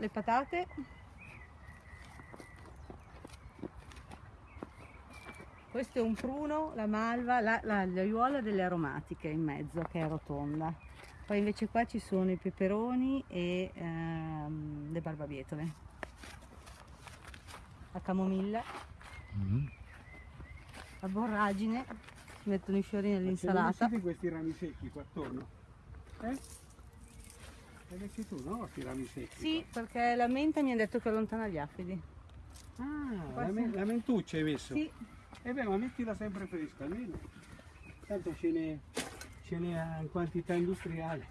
le patate. Questo è un pruno, la malva, la, la, l'aiuola delle aromatiche in mezzo che è rotonda. Poi invece qua ci sono i peperoni e ehm, le barbabietole. La camomilla, Mm. la borragine, ci mettono i fiori nell'insalata. questi rami secchi qua attorno? Eh? Li metti tu, no? Questi rami secchi? Sì, perché la menta mi ha detto che allontana gli afidi. qua. Ah, Qua la, me- la mentuccia hai messo? Sì, E beh, ma mettila sempre fresca almeno. Tanto ce n'è in quantità industriale.